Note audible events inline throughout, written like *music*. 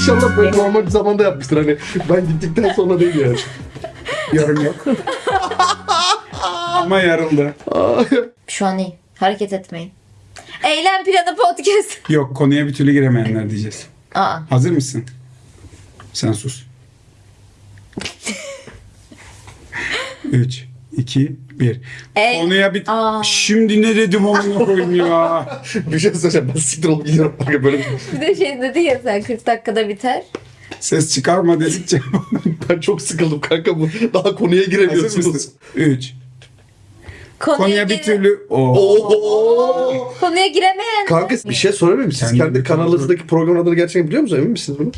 İnşallah böyle normal bir zamanda yapmıştır. Hani ben gittikten sonra değil yani. Yarım yok. Ama yarıldı. Şu an iyi. Hareket etmeyin. Eylem planı podcast. *laughs* Yok konuya bir türlü giremeyenler diyeceğiz. Aa. Hazır mısın? Sen sus. *laughs* 3, 2, 1. Ey- Konuya bir... Aa. Şimdi ne dedim amına koyayım ya. *laughs* bir şey söyleyeceğim. Ben siktir olup gidiyorum. Kanka böyle Bir de şey dedi ya sen 40 dakikada biter. Ses çıkarma dedikçe. *laughs* ben çok sıkıldım kanka bu. Daha konuya Hazır giremiyorsunuz. mısın? 3. Konuya, Konuya bir gire- türlü... Oo. Oo. Konuya giremeyen. Kanka bir şey sorabilir miyim? Siz Kendi kendi bir kanalınızdaki program adını gerçekten biliyor musunuz? Emin misiniz bunu?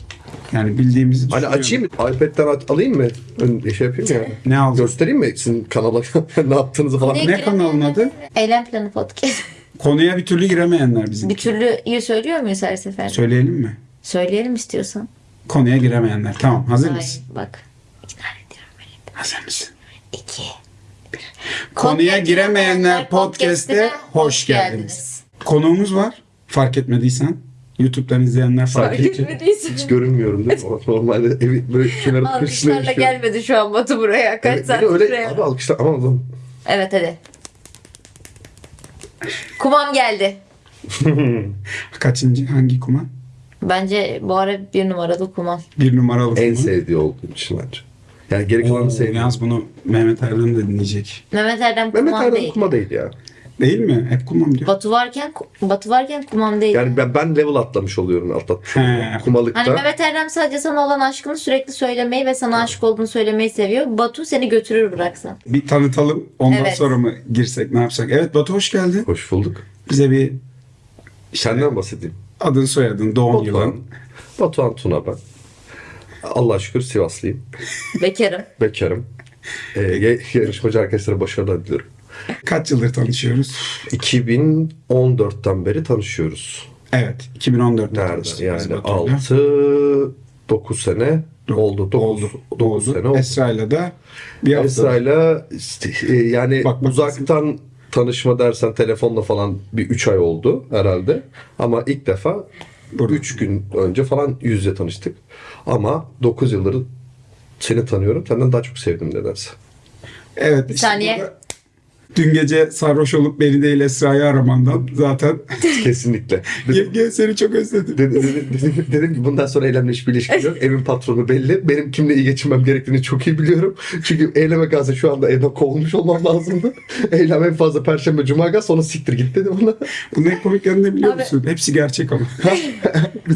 Yani bildiğimizi Hani açayım mı? iPad'den at- alayım mı? Ön, şey yapayım ya. Ne aldın? Göstereyim mi sizin kanala *laughs* ne yaptığınızı falan? Ne kanalın adı? Eylem planı podcast. *laughs* Konuya bir türlü giremeyenler bizim. bir türlüyü söylüyor muyuz her sefer? Söyleyelim mi? Söyleyelim istiyorsan. Konuya giremeyenler. Tamam hazır Hayır mısın? bak. İkna ediyorum beni. Hazır mısın? İki. Konuya giremeyenler podcast'e hoş geldiniz. Konuğumuz var. Fark etmediysen. YouTube'dan izleyenler fark etmediysen. hiç görünmüyorum değil mi? Normalde evi böyle kenara Alkışlarla köşesine gelmedi şu an Batu buraya. Kaç Evet, saat öyle buraya. abi alkışlar ama oğlum. Evet hadi. Kumam geldi. *laughs* Kaçıncı? Hangi kuma? Bence bu ara bir numaralı kumam. Bir numaralı En kuma. sevdiği olduğum için bence. Yani geri kalanı Oo, sevmiyorum. Yalnız bunu Mehmet Erdem de dinleyecek. Mehmet Erdem kumam Mehmet Erdem değil. kuma değil ya. Değil mi? Hep kumam diyor. Batu varken Batu varken kumam değil. Yani ben, ben level atlamış oluyorum atlatmış He. oluyorum. Kumalıkta. Hani Mehmet Erdem sadece sana olan aşkını sürekli söylemeyi ve sana aşık olduğunu söylemeyi seviyor. Batu seni götürür bıraksan. Bir tanıtalım. Ondan Evet. sonra mı girsek ne yapsak? Evet Batu hoş geldin. Hoş bulduk. Bize bir Senden bahsedeyim. adın soyadın, doğum Batuhan. yılın. Batuhan Tuna ben. Allah'a şükür Sivaslıyım. Bekarım. Bekarım. Ee, ya- yarışmacı arkadaşlara başarılar diliyorum. Kaç yıldır tanışıyoruz? 2014'ten beri tanışıyoruz. Evet. 2014'te Nerede? tanıştık Yani Batu'yla. 6 9 sene oldu. 9 oldu. 9 oldu. sene oldu. Esra'yla bir hafta. Esra'yla işte, e, yani Bak, bak, uzaktan tanışma dersen telefonla falan bir 3 ay oldu herhalde. Ama ilk defa Burada. 3 gün önce falan yüz yüze tanıştık. Ama 9 yıldır seni tanıyorum. Senden daha çok sevdim nedense. Evet. işte saniye. burada Dün gece sarhoş olup beni değil Esra'yı aramandan zaten *laughs* Kesinlikle. *laughs* Yenge seni çok özledim. dedim, dedim, dedim, dedim ki bundan sonra eylemle hiçbir ilişkim yok. Evin patronu belli. Benim kimle iyi geçinmem gerektiğini çok iyi biliyorum. Çünkü eyleme kalsa şu anda evden kovulmuş olmam lazımdı. *laughs* Eylem en fazla perşembe cuma gaz sonra siktir git dedim ona. Bunun en komik yanı ne biliyor Abi- musun? Hepsi gerçek ama.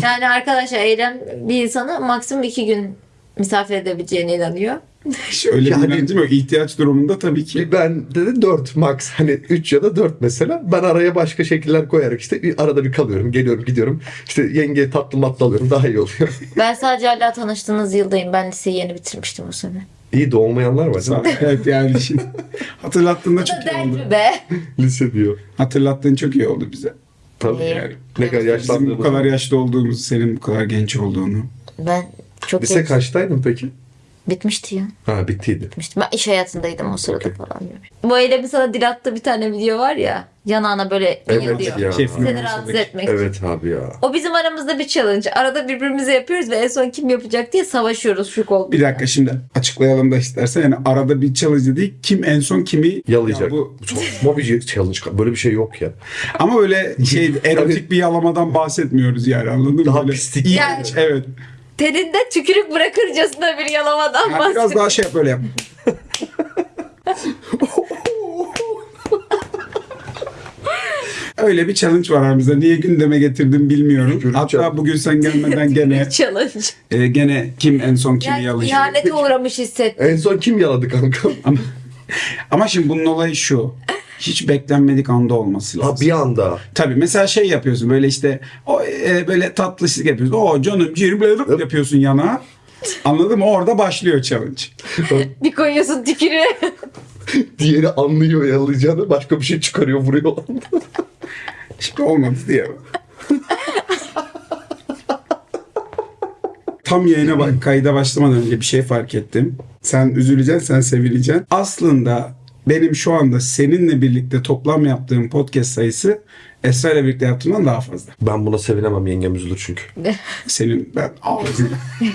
Yani arkadaşlar Eylem bir insanı maksimum iki gün misafir edebileceğine inanıyor. *laughs* Hiç öyle Yani- bir inancım yok. İhtiyaç durumunda tabii ki. Ben dedi 4 max hani 3 ya da 4 mesela. Ben araya başka şekiller koyarak işte bir arada bir kalıyorum. Geliyorum gidiyorum. İşte yenge tatlı matlı alıyorum. Daha iyi oluyor. *laughs* Ben sadece hala tanıştığınız yıldayım. Ben liseyi yeni bitirmiştim o sene. iyi de olmayanlar var değil mi? evet yani *laughs* şimdi hatırlattığında çok iyi oldu. mi be? Lise diyor. Hatırlattığın çok iyi oldu bize. Tabii yani. Ne kadar Bizim bu yaşlandığımız. kadar yaşlı olduğumuzu, senin bu kadar genç olduğunu. Ben çok Lise genç- kaçtaydın peki? Bitmişti ya. Ha bittiydi. Bitmişti. Ben iş hayatındaydım o sırada falan. Bu Eylem'in sana dil attığı bir tane video var ya. Yanağına böyle Evet ya. Seni rahatsız etmek. Evet abi ya. O bizim aramızda bir challenge. Arada birbirimize yapıyoruz ve en son kim yapacak diye savaşıyoruz şu kol. Bir dakika şimdi açıklayalım da istersen. Yani arada bir challenge değil. Kim en son kimi Yalayacak. Ya bu, Bu saçma bir challenge. Böyle bir şey yok ya. ama öyle şey *laughs* erotik bir yalamadan bahsetmiyoruz yani anladın mı? Daha Böyle pislik. iğrenç, Yani- Evet. Teninde tükürük bırakırcasına bir yalamadan Yani biraz daha şey yap böyle yap. Öyle bir challenge var aramızda. Niye gündeme getirdim bilmiyorum. Tükürük Hatta challenge. bugün sen gelmeden gene challenge. e, gene kim en son kimi Yani yalayacak. ihanete uğramış hissettim. En son kim yaladı kanka? Ama, ama şimdi bunun olayı şu. Hiç beklenmedik anda olması lazım. Ha bir anda. Tabii mesela şey yapıyorsun böyle işte o e, böyle tatlışlık yapıyorsun. O canım ciğerim böyle yapıyorsun yana. Anladın mı? Orada başlıyor challenge. *laughs* Bir koyuyorsun tükürüğü. *laughs* Diğeri anlıyor yalayacağını. Başka bir şey çıkarıyor vuruyor. *laughs* Şimdi olmadı diye. Tam yayına bak kayda başlamadan önce bir şey fark ettim. Sen üzüleceksin, sen sevileceksin. Aslında benim şu anda seninle birlikte toplam yaptığım podcast sayısı Esra ile birlikte yaptığımdan daha fazla. Ben buna sevinemem yengem üzülür çünkü. Senin ben ağzını. *laughs*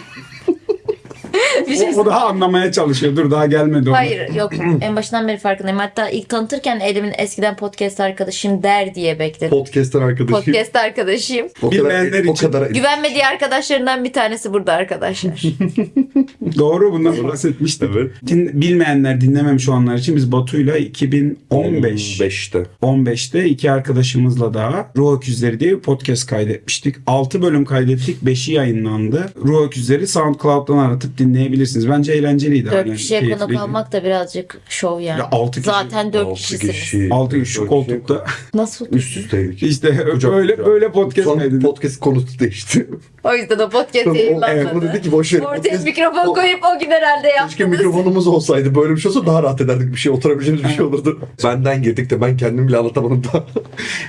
*laughs* bir şey o, o daha anlamaya çalışıyor. Dur daha gelmedi o. Hayır yok *clears throat* en başından beri farkındayım. Hatta ilk tanıtırken Elim'in eskiden podcast arkadaşım der diye bekledim. Podcast'ten arkadaşım. Podcast arkadaşım. o kadar, Bilmeyenler o için. kadar Güvenmediği arkadaşlarından bir tanesi burada arkadaşlar. *laughs* Doğru bundan bahsetmiştik. Evet. Din- bilmeyenler dinlememiş olanlar için biz Batu'yla 2015 15'te. 15'te iki arkadaşımızla daha Ruh Öküzleri diye bir podcast kaydetmiştik. 6 bölüm kaydettik. 5'i yayınlandı. Ruh Öküzleri SoundCloud'dan aratıp dinleyebiliriz. Bence eğlenceliydi. Dört Yani kişiye konuk keyifliydi. almak da birazcık şov yani. Ya altı kişi. Zaten dört 6 kişisiniz. kişi. 6 kişi şu koltukta. *laughs* Nasıl? Üst üsteydik. İşte Kucak böyle kucağa. böyle podcast Son kaydettik. podcast konusu değişti. *laughs* O yüzden o podcast O- yayınlanmadı. evet, bunu dedi ki boş ver. Ortaya Podcast- mikrofon o- koyup o gün herhalde Keşke yaptınız. mikrofonumuz olsaydı. Böyle bir şey olsa daha rahat ederdik. Bir şey oturabileceğimiz bir şey olurdu. *laughs* Benden girdik de ben kendim bile anlatamadım da.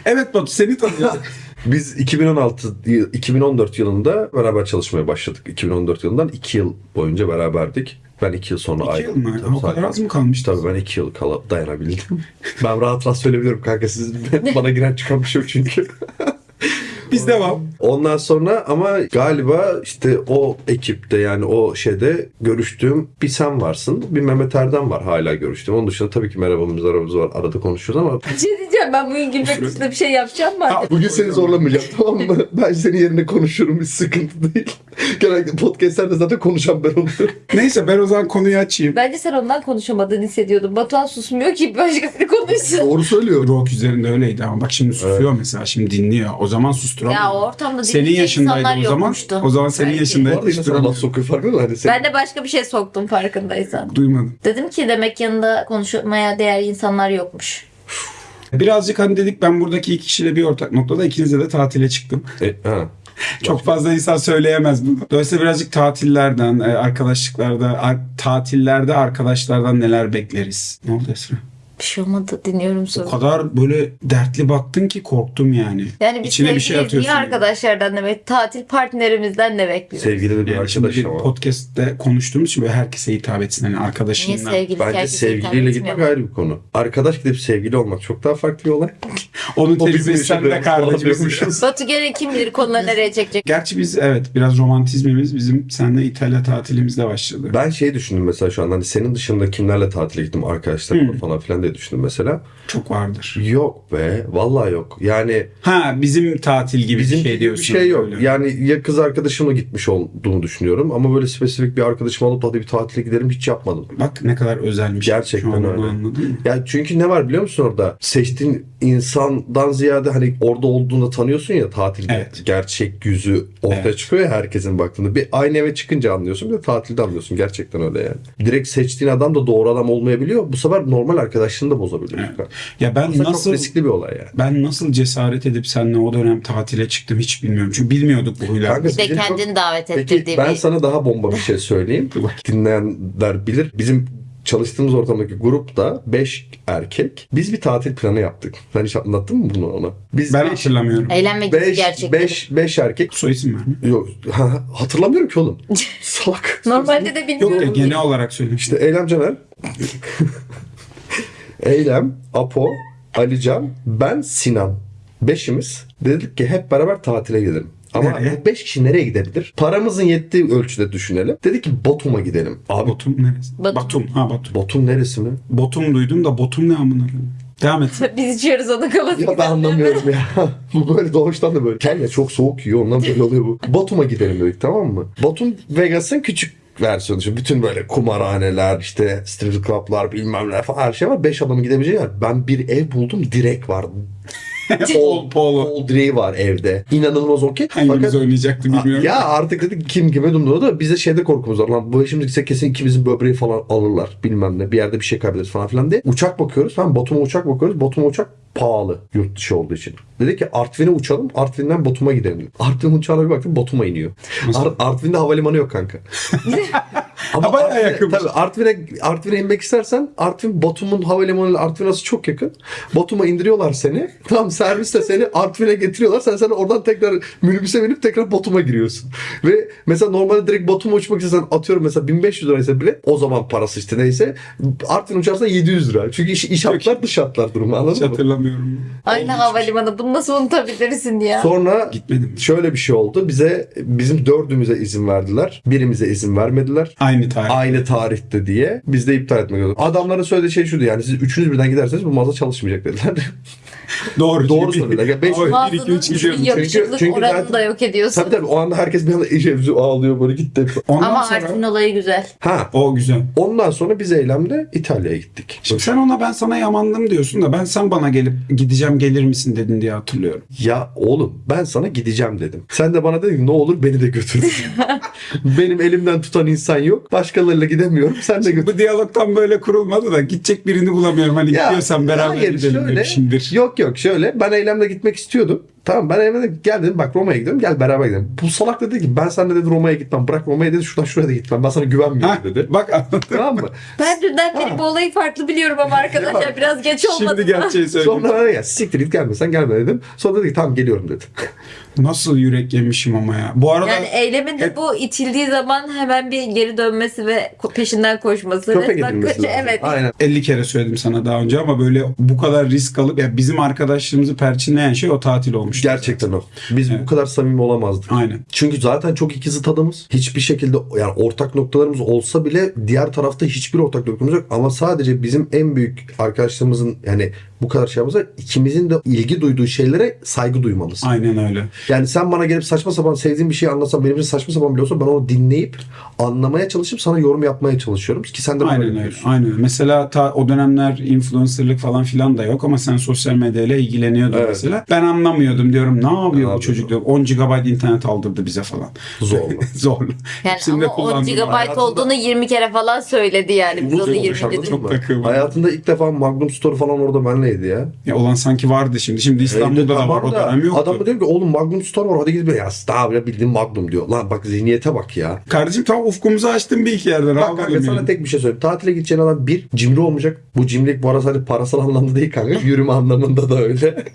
Evet Batu seni tanıyalım. Biz 2016 yıl- 2014 yılında beraber çalışmaya başladık. 2014 yılından 2 yıl boyunca beraberdik. Ben 2 yıl sonra 2 yıl ayrıldım. mı? Tabii, O kadar az mı kalmış? Tabii ben 2 yıl kala dayanabildim. *laughs* ben rahat rahat söyleyebilirim kanka. Siz bana giren çıkan bir şey çünkü. *laughs* Biz devam. Ondan sonra ama galiba işte o ekipte yani o şeyde görüştüğüm bir sen varsın. Bir Mehmet Erdem var hala görüştüğüm. Onun dışında tabii ki merhabamız aramız var. Arada konuşuyoruz ama Bir şey diyeceğim ben bugün gülmek dışında bir şey yapacağım mı? Ha, bugün seni zorlamayacağım *laughs* tamam mı? Ben senin yerine konuşurum. Hiç sıkıntı değil. Genellikle podcastlerde zaten konuşan ben oluyorum. Neyse ben o zaman konuyu açayım. Bence sen ondan konuşamadığını hissediyordum. Batuhan susmuyor ki başkası konuşsun. Doğru söylüyor. Rock üzerinde öyleydi ama bak şimdi susuyor mesela şimdi dinliyor. O zaman susturamıyor. Ya ortamda Senin dinleyecek yaşındaydı insanlar o zaman. yokmuştu. O zaman senin Belki. Bu yaşındaydı. arada yine sana laf sokuyor farkında? Hani sen... Ben de başka bir şey soktum farkındaysan. Duymadım. Dedim ki demek yanında konuşmaya değer insanlar yokmuş. Birazcık hani dedik ben buradaki iki kişiyle bir ortak noktada ikinize de tatile çıktım. E, ha. *laughs* Çok fazla insan söyleyemez bunu. Dolayısıyla birazcık tatillerden, e, arkadaşlıklarda, ar- tatillerde arkadaşlardan neler bekleriz? Ne oldu Esra? Bir şey olmadı dinliyorum O soru. kadar böyle dertli baktın ki korktum yani. Yani biz İçine bir şey atıyorsun. niye arkadaşlardan ne bekliyoruz? Tatil partnerimizden ne bekliyoruz? Sevgili de bir Yani şimdi arkadaş bir ama. podcast'te konuştuğumuz için böyle herkese hitap etsin. Hani Niye arkadaşından. sevgili Bence herkese sevgiliyle gitmek ayrı bir konu. Arkadaş gidip sevgili olmak çok daha farklı bir olay. *laughs* Onun O bizim tecrübesi yaşadığımız falan kardeşim. diyormuşuz. *laughs* Batu gene kim bilir konuları nereye çekecek? Gerçi biz evet biraz romantizmimiz bizim seninle İtalya tatilimizde başladı. Ben şey düşündüm mesela şu an hani senin dışında kimlerle tatile gittim arkadaşlarımla falan filan diye düşündüm mesela. Çok vardır. Yok be vallahi yok. Yani Ha bizim tatil gibi bizim bir şey diyorsun. bir şey yok. öyle. Yani ya kız arkadaşımla gitmiş olduğunu düşünüyorum ama böyle spesifik bir arkadaşımı alıp hadi bir tatile gidelim hiç yapmadım. Bak ne kadar özelmiş. Gerçekten öyle. anladın mı? Ya çünkü ne var biliyor musun orada? Seçtiğin insandan ziyade hani orada olduğunda tanıyorsun ya tatilde Evet. gerçek yüzü ortaya Evet. çıkıyor ya herkesin baktığında. Bir aynı eve çıkınca anlıyorsun bir de tatilde anlıyorsun. Gerçekten öyle yani. Direkt seçtiğin adam da doğru adam olmayabiliyor. Bu sefer normal arkadaşlığını da bozabiliyor. Evet. Ya ben Aslında nasıl çok riskli bir olay yani. ben nasıl cesaret edip seninle o dönem tatile çıktım hiç bilmiyorum. Çünkü bilmiyorduk bu huyları. Bir de Bizim çok- kendini davet Peki ettirdiği ben bir... sana daha bomba bir şey söyleyeyim. *laughs* Dinleyenler bilir. Bizim çalıştığımız ortamdaki grupta 5 erkek. Biz bir tatil planı yaptık. Sen hiç anlattın mı bunu ona? Biz Ben beş- hatırlamıyorum. Eğlenme gibi 5 gerçekten. 5 5 erkek Soy isim verme. Yok ha, hatırlamıyorum ki oğlum. *laughs* Salak. Normalde de Yok bilmiyorum. ya genel olarak söylemiştim. İşte Eylem Caner. *laughs* Eylem, Apo, Alican, ben Sinan. Beşimiz dedik ki hep beraber tatile gidelim. Ama Nereye? bu beş kişi nereye gidebilir? Paramızın yettiği ölçüde düşünelim. Dedik ki Batum'a gidelim. Abi Botum neresi? Batum. Batum. Ha Batum. Batum neresi mi? Botum duydum da Botum ne amına koyayım? Devam et. *laughs* Biz içiyoruz onun kafasını. Ya ben anlamıyorum ya. *laughs* bu böyle doğuştan da böyle. Kenya çok soğuk yiyor ondan böyle oluyor bu. Batum'a gidelim dedik tamam mı? Batum Vegas'ın küçük versiyonu. Şimdi bütün böyle kumarhaneler, işte strip club'lar bilmem ne falan her şey var. Beş adamın gidebileceği yer. Ben bir ev buldum direkt var. Pol, polo. Pol direği var evde. İnanılmaz okey. Hangimiz Fakat oynayacaktı bilmiyorum. ya artık dedik kim kime dumdu da bize şeyde korkumuz var. Lan bu şimdi gitsek kesin ikimizin böbreği falan alırlar. Bilmem ne. Bir yerde bir şey kaybederiz falan filan diye. Uçak bakıyoruz. Tamam Batum'a uçak bakıyoruz. Batum'a uçak pahalı yurt dışı olduğu için. Dedik ki Artvin'e uçalım. Artvin'den Batum'a gidelim. Artvin uçağına bir baktık Batum'a iniyor. Ar- Artvin'de havalimanı yok kanka. *laughs* Ha, bayağı yakınmış. Tabii Artvin'e, Artvin'e inmek istersen Artvin Batum'un havalimanıyla Artvin arası çok yakın. Batum'a indiriyorlar seni. Tam servisle seni Artvin'e getiriyorlar. Sen sen oradan tekrar minibüse binip tekrar Batum'a giriyorsun. Ve mesela normalde direkt Batum'a uçmak istesen atıyorum mesela 1500 liraysa bile o zaman parası işte neyse Artvin uçarsa 700 lira. Çünkü iş, iş hatlar dış hatlar durumu Hiç anladın mı? hatırlamıyorum. Aynı havalimanı. Bunu nasıl unutabilirsin ya? Sonra Gitmedim. şöyle bir şey oldu. Bize bizim dördümüze izin verdiler. Birimize izin vermediler. Aynı tarih. Aynı tarihte diye biz de iptal etmek zorunda. Adamların söylediği şey şuydu yani siz üçünüz birden giderseniz bu mağaza çalışmayacak dediler. *laughs* Doğru. Doğru söylediler. Ya beş- Ama bir, iki, Mağazanın üç gidiyorum. yakışıklık Çünkü- çünkü oranını zaten- da yok ediyorsun. tabii tabii o anda herkes bir anda iyice ağlıyor böyle gitti. Ondan Ama sonra... Artvin olayı güzel. Ha O güzel. ondan sonra biz eylemde İtalya'ya gittik. Şimdi sen ona ben sana yamandım diyorsun da ben sen bana gelip gideceğim gelir misin dedin diye hatırlıyorum. Ya oğlum ben sana gideceğim dedim. Sen de bana dedin ki, ne olur beni de götür. *laughs* Benim elimden tutan insan yok. Başkalarıyla gidemiyorum. Sen de götür. Bu diyalog tam böyle kurulmadı da gidecek birini bulamıyorum. Hani Ya, gidiyorsan beraber hayır, gidelim şöyle- demişimdir. Yok yok şöyle ben eylemle gitmek istiyordum. Tamam ben eylemle gel dedim bak Roma'ya gidiyorum gel beraber gidelim. Bu salak dedi ki ben seninle dedi Roma'ya gitmem. Bırak Roma'ya dedi şuradan şuraya da gitmem. Ben sana güvenmiyorum Ha, dedi. bak anladım. tamam mı? Ben dünden beri bu olayı farklı biliyorum ama arkadaşlar biraz geç olmadı Şimdi gerçeği söyleyeyim. Sonra bana ya siktir git gelmesen gelme dedim. Sonra dedi ki tamam geliyorum dedi. Nasıl yürek yemişim ama ya. Bu arada Yani eylemin de hep- bu itildiği zaman hemen bir geri dönmesi ve peşinden koşması. Köpek edilmesi lazım. Evet. Aynen. 50 kere söyledim sana daha önce ama böyle bu kadar risk alıp ya bizim arkadaşlığımızı perçinleyen şey o tatil olmuş. Gerçekten o. Biz Evet. bu kadar samimi olamazdık. Aynen. Çünkü zaten çok ikizit adamız. Hiçbir şekilde yani ortak noktalarımız olsa bile diğer tarafta hiçbir ortak noktamız yok. Ama sadece bizim en büyük arkadaşlarımızın yani bu kadar şey yapmamızda ikimizin de ilgi duyduğu şeylere saygı duymamız. Aynen öyle. Yani sen bana gelip saçma sapan sevdiğin bir şey anlatsan benim için saçma sapan bile olsa ben onu dinleyip anlamaya çalışıp sana yorum yapmaya çalışıyorum. Ki sen de Aynen öyle. yapıyorsun. Aynen öyle. Mesela ta, o dönemler influencerlık falan filan da yok ama sen sosyal medyayla ilgileniyordun Evet. mesela. Ben anlamıyordum diyorum. Ne yapıyor bu yapıyor? çocuk diyorum. 10 GB internet aldırdı bize falan. Zorlu. *laughs* Zorlu. Yani Hepsini ama 10 kullandım. GB Hayatımda- olduğunu 20 kere falan söyledi yani. Biz onu olmuş 20 anladın dedik. Çok mı? takığım. Hayatında ilk defa Magnum Store falan orada benleydi ya. Ya olan sanki vardı şimdi. Şimdi İstanbul'da da var. O da dönem yoktu. Adam da diyor ki oğlum Magnum Store var hadi gidip ya bile bildiğin Magnum diyor. Lan bak zihniyete bak ya. Kardeşim tam ufkumuzu açtın bir iki yerden. Bak kanka bakalım sana yani. tek bir şey söyleyeyim. Tatile gideceğin adam bir cimri olmayacak. Bu cimrilik bu arada sadece parasal anlamda değil kanka. Yürüme anlamında da öyle. *laughs*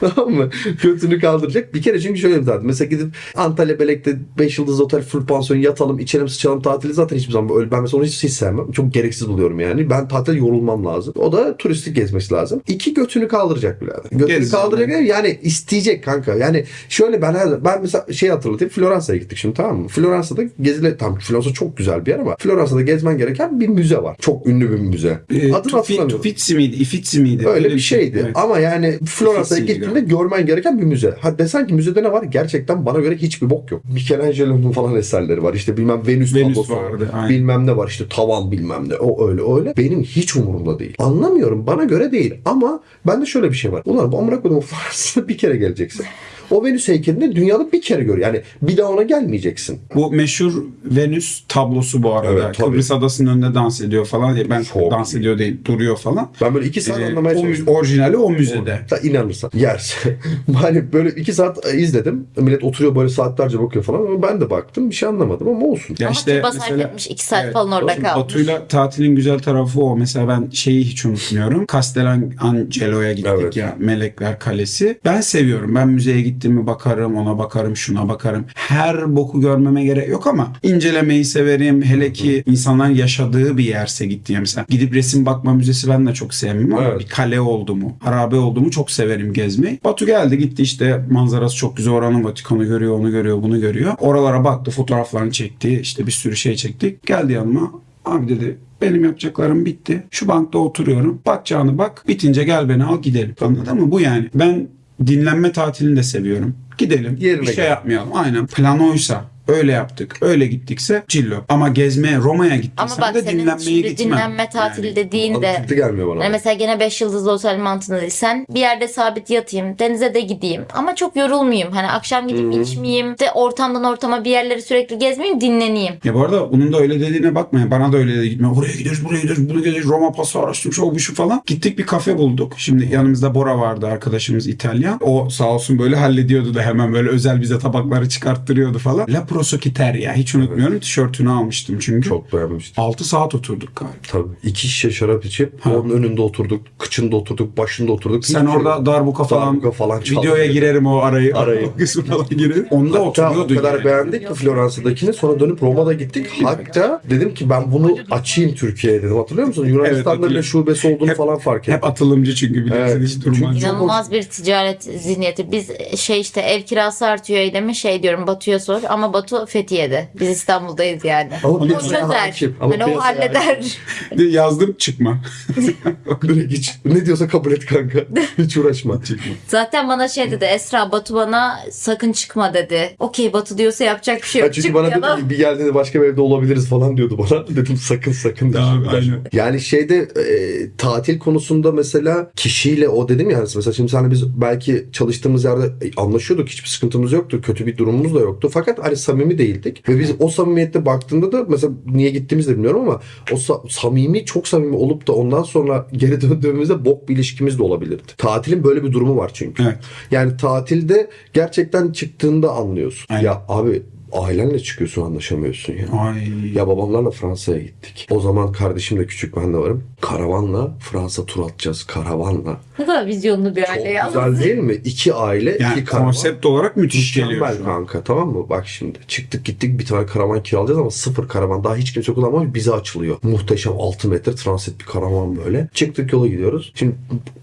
*laughs* tamam mı? Götünü kaldıracak. Bir kere çünkü şöyle bir tatil. Mesela gidip Antalya Belek'te 5 yıldız otel full pansiyon yatalım, içelim, sıçalım tatili zaten hiçbir zaman öyle. Ben mesela onu hiç, hiç sevmem. Çok gereksiz buluyorum yani. Ben tatil yorulmam lazım. O da turistik gezmesi lazım. İki götünü kaldıracak birader. Götünü Gezecek kaldıracak yani isteyecek kanka. Yani şöyle ben her ben mesela şey hatırlatayım. Floransa'ya gittik şimdi tamam mı? Floransa'da gezile tam Floransa çok güzel bir yer ama Floransa'da gezmen gereken bir müze var. Çok ünlü bir müze. Ee, Adını hatırlamıyorum. Tufitsi miydi? İfitsi miydi? Öyle bir şeydi. Evet. Ama yani Floransa'ya Uffizi'ydi gittiğinde görmen gereken bir müze. Ha desen ki müzede ne var? Gerçekten bana göre hiçbir bok yok. Michelangelo'nun falan eserleri var. İşte bilmem Venüs, Venüs tablosu vardı, aynen. Bilmem ne var. işte tavan bilmem ne. O öyle öyle. Benim hiç umurumda değil. Anlamıyorum. Bana göre değil. Ama bende şöyle bir şey var. Ulan bu amına koydum *laughs* Floransa'da bir kere geleceksin. O Venüs heykelini dünyada bir kere gör. Yani bir daha ona gelmeyeceksin. Bu meşhur Venüs tablosu bu arada. Evet, tabii. Kıbrıs adasının önünde dans ediyor falan. diye. Ben Çok dans iyi. ediyor değil, duruyor falan. Ben böyle iki saat Ee, anlamaya o, çalıştım. orijinali o müzede. Da inanırsan yerse. *laughs* hani böyle iki saat izledim. Millet oturuyor böyle saatlerce bakıyor falan. Ama ben de baktım. Bir şey anlamadım ama olsun. Ya Ama işte mesela etmiş 2 saat Evet, falan orada kalmış. Batu'yla tatilin güzel tarafı o. Mesela ben şeyi hiç unutmuyorum. Castellangelo'ya gittik Evet. ya. Melekler Kalesi. Ben seviyorum. Ben müzeye gittiğimi bakarım, ona bakarım, şuna bakarım. Her boku görmeme gerek yok ama incelemeyi severim. Hele ki insanların yaşadığı bir yerse gittiğim mesela. Gidip resim bakma müzesi ben de çok sevmem ama Evet. bir kale oldu mu, harabe oldu mu çok severim gezmeyi. Batu geldi gitti işte manzarası çok güzel oranın Vatikan'ı görüyor, onu görüyor, bunu görüyor. Oralara baktı, fotoğraflarını çekti. işte bir sürü şey çektik. Geldi yanıma. Abi dedi benim yapacaklarım bitti. Şu bankta oturuyorum. Bakacağını bak. Bitince gel beni al gidelim. Anladın mı? Bu yani. Ben dinlenme tatilini de seviyorum. Gidelim. Yerine bir şey gel. yapmayalım. Aynen. Plan oysa öyle yaptık. Öyle gittikse cillo. Ama gezmeye Roma'ya Ama gittiysen bak de senin dinlenmeye şimdi gitmem. dinlenme tatili Yani. dediğinde Mantıklı gelmiyor bana. Hani mesela gene 5 yıldızlı otel mantığında değil. Sen bir yerde sabit yatayım, denize de gideyim ama çok yorulmayayım. Hani akşam gidip içmeyeyim, de ortamdan ortama bir yerleri sürekli gezmeyeyim, dinleneyim. Ya bu arada bunun da öyle dediğine bakmayın. Bana da öyle dedi. Gitme. Oraya gidiyoruz, buraya gidiyoruz, bunu gidiyoruz. Roma pası araştırmış, o bu şu falan. Gittik bir kafe bulduk. Şimdi yanımızda Bora vardı arkadaşımız İtalyan. O sağ olsun böyle hallediyordu da hemen böyle özel bize tabakları çıkarttırıyordu falan. La Kurosuke Terya. Hiç unutmuyorum. Tişörtünü almıştım çünkü. Çok beğenmiştim. 6 saat oturduk galiba. Tabii. İki şişe şarap içip onun önünde oturduk, kıçında oturduk, başında oturduk. Sen Hiçbir orada şey- darbuka falan, Darbuka falan çaldı. videoya girerim o arayı. Arayı. *laughs* o falan girerim. Onda Hatta o oturuyordu kadar yani. beğendik ki Floransa'dakini. Sonra dönüp Roma'da gittik. Hatta dedim ki ben bunu açayım Türkiye'ye dedim. Hatırlıyor musun? Yunanistan'da bile hatırlıyorum. şubesi olduğunu Hep- falan fark ettim. Hep atılımcı çünkü biliyorsun Evet. hiç durmaz. İnanılmaz bir ticaret zihniyeti. Biz şey işte ev kirası artıyor Eylem'e şey diyorum Batu'ya sor ama Batu Fethiye'de. Biz İstanbul'dayız yani. Ama O piyasaya çözer. hakim. Ama Hani o halleder. De yazdım çıkma. *laughs* Direkt hiç. Ne diyorsa kabul et kanka. Hiç uğraşma. Zaten bana şey dedi Esra Batu bana sakın çıkma dedi. Okey Batu diyorsa yapacak bir şey Ya yok. çünkü bana dedi ki, bir geldiğinde başka bir evde olabiliriz falan diyordu bana. *laughs* Dedim sakın sakın. Abi, aynen. Yani şeyde e, tatil konusunda mesela kişiyle o dedim ya hani mesela şimdi sen biz belki çalıştığımız yerde e, anlaşıyorduk hiçbir sıkıntımız yoktu kötü bir durumumuz da yoktu fakat hani samimi değildik ve biz o samimiyette baktığında da mesela niye gittiğimizi de bilmiyorum ama o sa- samimi çok samimi olup da ondan sonra geri *laughs* döndüğümüzde bok bir ilişkimiz de olabilirdi. Tatilin böyle bir durumu var çünkü. Evet. Yani tatilde gerçekten çıktığında anlıyorsun. Aynen. Ya abi ailenle çıkıyorsun anlaşamıyorsun ya. Ay. Ya babamlarla Fransa'ya gittik. O zaman kardeşim de küçük ben de varım. Karavanla Fransa tur atacağız karavanla. Ne kadar vizyonlu bir Çok aile ya. güzel değil mi? İki aile, Yani iki karavan. konsept olarak müthiş geliyor. Mükemmel kanka tamam mı? Bak şimdi çıktık gittik bir tane karavan kiralayacağız ama sıfır karavan. Daha hiç kimse kullanmamış bize açılıyor. Muhteşem 6 metre transit bir karavan böyle. Çıktık yola gidiyoruz. Şimdi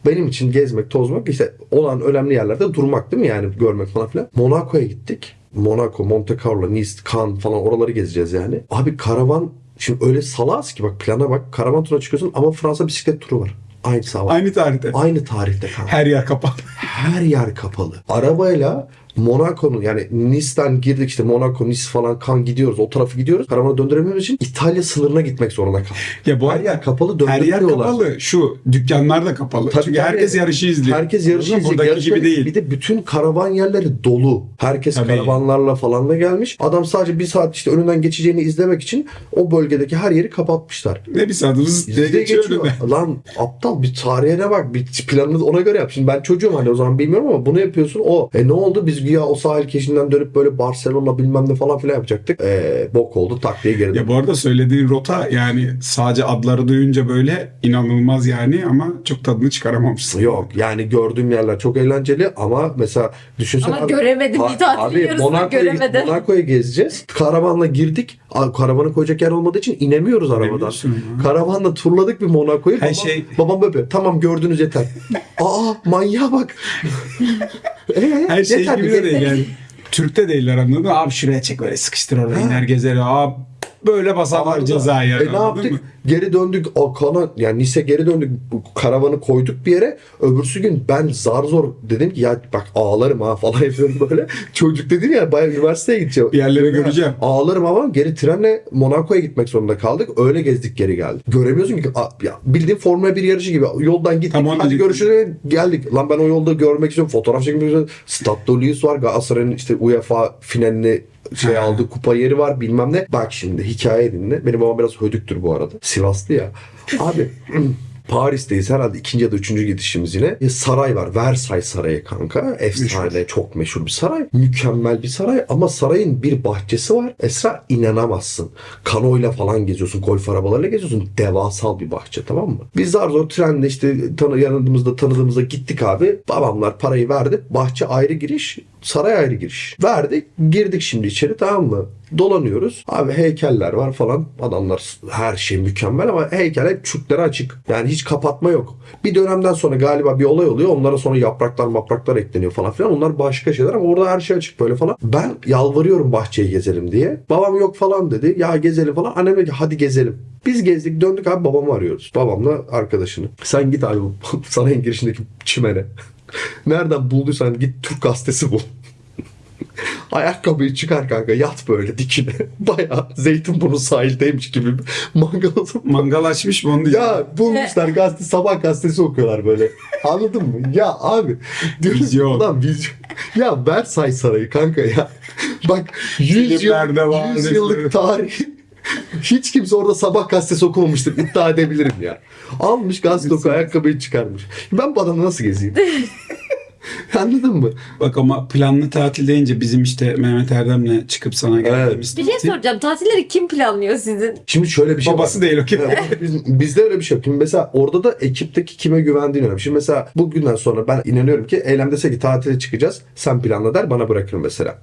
benim için gezmek, tozmak işte olan önemli yerlerde durmak değil mi? Yani görmek falan filan. Monaco'ya gittik. Monaco, Monte Carlo, Nice, Cannes falan oraları gezeceğiz yani. Abi karavan şimdi öyle salaz ki bak plana bak. Karavan turuna çıkıyorsun ama Fransa bisiklet turu var. Aynı sabah. Aynı tarihte. Aynı tarihte kanka Her yer kapalı. her yer kapalı. Arabayla Monaco'nun yani Nice'den girdik işte Monaco, Nice falan kan gidiyoruz. O tarafı gidiyoruz. Karavanı döndüremediğimiz için İtalya sınırına gitmek zorunda kaldık. Ya bu Her yer kapalı her yer kapalı. Şu dükkanlar da kapalı. Tabii, Çünkü tabii. herkes yarışı izliyor. Herkes yarışı izliyor. Buradaki Yarışma- gibi değil. Bir de bütün karavan yerleri dolu. Herkes Tabii. karavanlarla falan da gelmiş. Adam sadece bir saat işte önünden geçeceğini izlemek için o bölgedeki her yeri kapatmışlar. Ne bir saat hız diye Bizde geçiyor geçiyor. *laughs* Lan aptal bir tarihine bak. Bir planını ona göre yap. Şimdi ben çocuğum hani o zaman bilmiyorum ama bunu yapıyorsun. O. E ne oldu? Biz güya o sahil keşinden dönüp böyle Barcelona bilmem ne falan filan yapacaktık. E, bok oldu. Tak diye geri Ya bu arada söylediğin rota yani sadece adları duyunca böyle inanılmaz yani ama çok tadını çıkaramamışsın. Yok yani gördüğüm yerler çok eğlenceli ama mesela düşünsene Ama göremedim. Bir tatilin yarısını Monaco'ya, göremedim. Monaco'ya gezeceğiz. Karavanla girdik. Karavanı koyacak yer olmadığı için inemiyoruz arabadan. Karavanla turladık bir Monaco'yu. Babam, şey- babam böyle tamam gördünüz yeter. *laughs* Aa manyağa bak. *laughs* Ee, Her şey yeter, gibi yeter. *laughs* değil yani. Türk'te değiller anladın mı? Abi şuraya çek böyle sıkıştır orada iner gezer. Abi böyle basarlar cezayı. E ne yaptık? mı? Geri döndük. O kana yani Nice geri döndük. Bu Karavanı koyduk bir yere. Öbürsü gün ben zar zor dedim ki ya bak ağlarım ha *laughs* falan yapıyorum böyle. Çocuk dedim ya bayağı üniversiteye gideceğim. Bir yerleri Böyle göreceğim. Ağlarım ama geri trenle Monaco'ya gitmek zorunda kaldık. Öyle gezdik geri geldik. Göremiyorsun ki ya bildiğin Formula 1 yarışı gibi. Yoldan gittik. Tam onu hadi görüşürüz geldik. Lan ben o yolda görmek istiyorum. Fotoğraf çekmek istiyorum. Stade Louis var. Galatasaray'ın işte UEFA finalini şey aldı kupa yeri var bilmem ne. Bak şimdi hikaye dinle. Benim babam biraz hödüktür bu arada. Sivaslı ya. *laughs* Abi Paris'teyiz herhalde ikinci ya da üçüncü gidişimiz yine. Bir saray var. Versailles Sarayı kanka. Efsane, çok meşhur bir saray. Mükemmel bir saray ama sarayın bir bahçesi var. Esra inanamazsın. Kanoyla falan geziyorsun. Golf arabalarıyla geziyorsun. Devasal bir bahçe tamam mı? Biz zar zor trenle işte tanı, yanımızda tanıdığımızda gittik abi. Babamlar parayı verdi. Bahçe ayrı giriş, saray ayrı giriş. Verdik. Girdik şimdi içeri tamam mı? Dolanıyoruz. Abi heykeller var falan. Adamlar her şey mükemmel ama heykel hep çukları açık. Yani hiç kapatma yok. Bir dönemden sonra galiba bir olay oluyor. Onlara sonra yapraklar mapraklar ekleniyor falan filan. Onlar başka şeyler ama orada her şey açık böyle falan. Ben yalvarıyorum bahçeyi gezelim diye. Babam yok falan dedi. Ya gezelim falan. Annem dedi hadi gezelim. Biz gezdik döndük abi babamı arıyoruz. Babamla arkadaşını. Sen git abi *laughs* sarayın girişindeki çimene. *laughs* Nereden bulduysan git Türk gazetesi bul. Ayakkabıyı çıkar kanka yat böyle dikine. *laughs* Baya Zeytinburnu sahildeymiş gibi mangal Mangal açmış mı onu. Ya bulmuşlar gazete sabah gazetesi okuyorlar böyle. Anladın mı? Ya abi diyoruz Vizyon. ulan vizyon. Ya Versailles Sarayı kanka ya. Bak 100, yıl, Filmlerde var, 100 yıllık tarih. Hiç kimse orada sabah gazetesi okumamıştır. iddia edebilirim ya. Almış gazete oku ayakkabıyı çıkarmış. Ben bu adamla nasıl gezeyim? *laughs* *laughs* Anladın mı? Bak ama planlı tatil deyince bizim işte Mehmet Erdem'le çıkıp sana geldiğimiz Bir şey soracağım. Tatilleri kim planlıyor sizin? Şimdi şöyle bir şey Babası var. değil o ki. Biz, bizde öyle bir şey yok. Şimdi mesela orada da ekipteki kime güvendiğin önemli. Şimdi mesela bugünden sonra ben inanıyorum ki Eylem dese ki tatile çıkacağız. Sen planla der bana bırakır mesela.